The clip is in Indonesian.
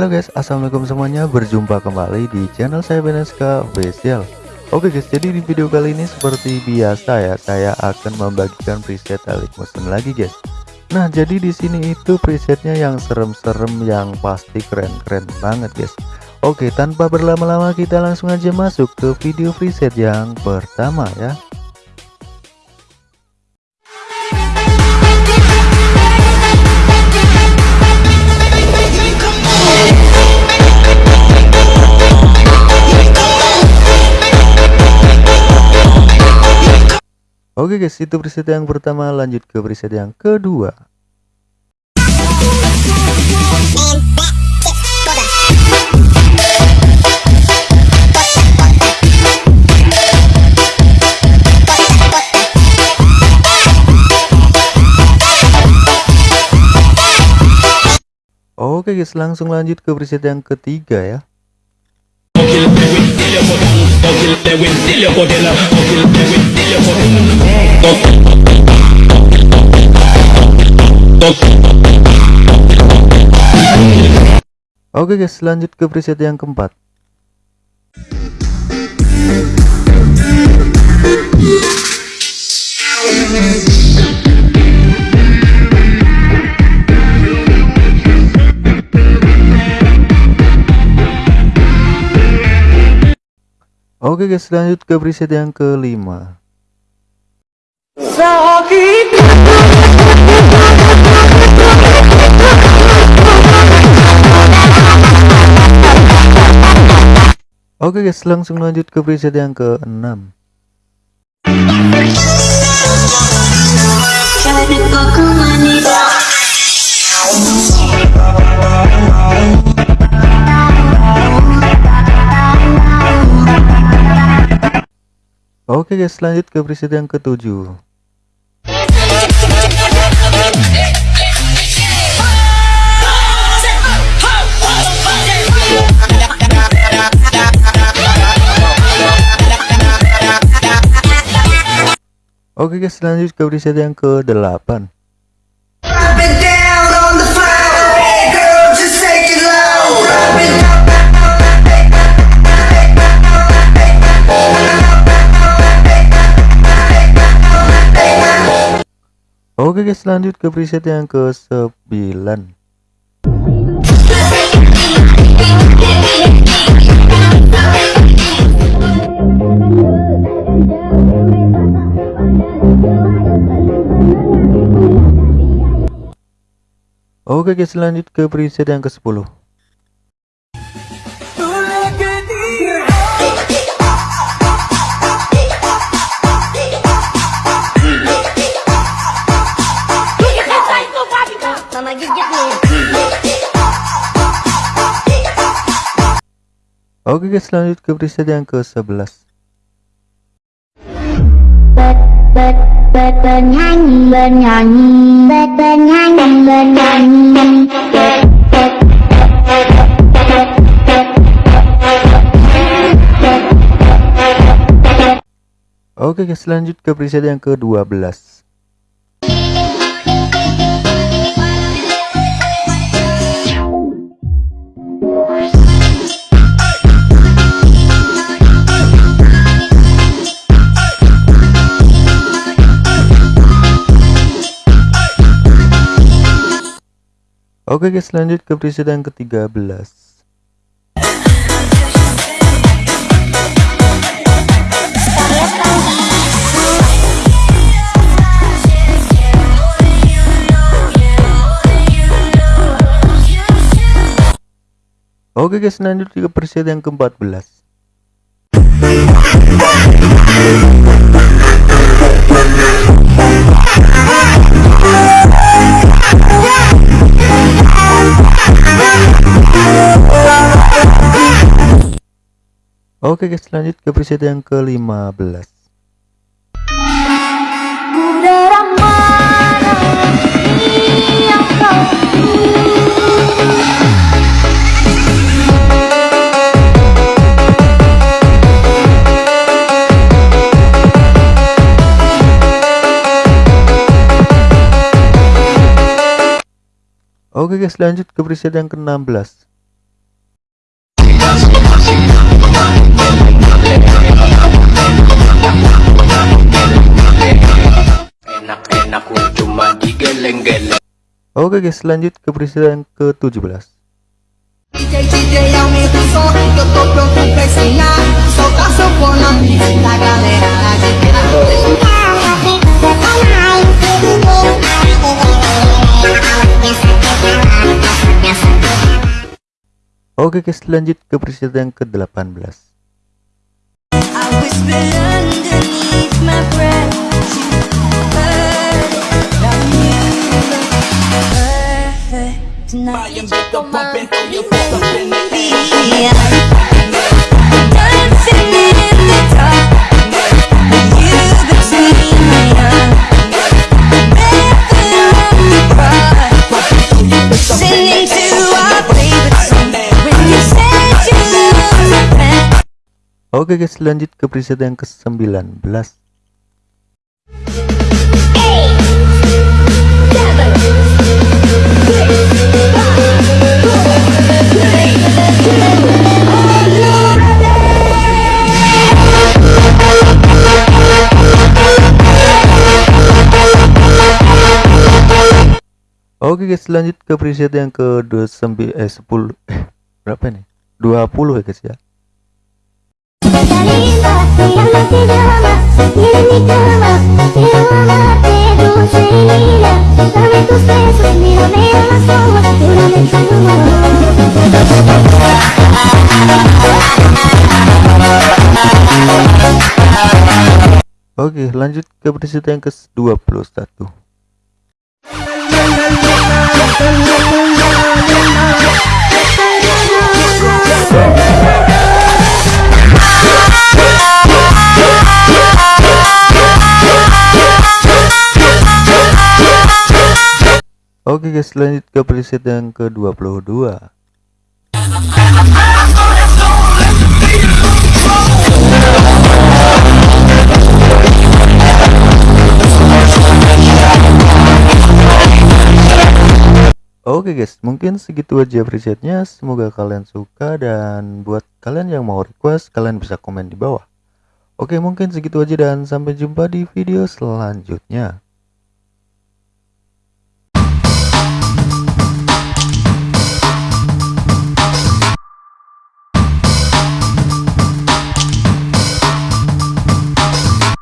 Halo guys, assalamualaikum semuanya. Berjumpa kembali di channel saya Beneska Official. Oke guys, jadi di video kali ini seperti biasa ya, saya akan membagikan preset Elite Motion lagi guys. Nah, jadi di sini itu presetnya yang serem-serem, yang pasti keren-keren banget guys. Oke, tanpa berlama-lama kita langsung aja masuk ke video preset yang pertama ya. Oke guys, itu preset yang pertama, lanjut ke preset yang kedua. Oke guys, langsung lanjut ke preset yang ketiga ya. Oke guys, lanjut ke preset yang keempat. Oke guys, lanjut ke preset yang kelima. Oke guys, langsung lanjut ke preset yang keenam. Oke guys, lanjut ke preset yang ketujuh. Oke guys, lanjut ke preset yang ke-8. Oke guys lanjut ke preset yang ke 9 Oke guys lanjut ke preset yang ke 10 Oke guys, lanjut ke preset yang ke-11. Bernyanyi, bernyanyi, bernyanyi, bernyanyi. Oke guys, lanjut ke preset yang ke-12. Oke guys, lanjut ke preset yang ke-13. Oke guys, lanjut ke preset yang ke-14. Oke guys, lanjut ke preset yang ke-15. Udara mana yang kau Oke guys, lanjut ke preset yang ke-16. Oke guys lanjut ke preset yang ke-17 DJ, DJ, aumenta o som que eu tô pronto pra ensinar. Solta sanfona, da galera adivinhar. Oke guys lanjut ke preset yang ke-18 Oke guys lanjut ke preset yang ke-19 Oke guys lanjut ke preset yang ke 29 eh 10 eh berapa nih 20 ya guys ya Oke lanjut ke preset yang ke 21 Oke guys lanjut ke preset yang ke 22 Oke guys, mungkin segitu aja presetnya. Semoga kalian suka dan buat kalian yang mau request, kalian bisa komen di bawah. Oke, mungkin segitu aja dan sampai jumpa di video selanjutnya.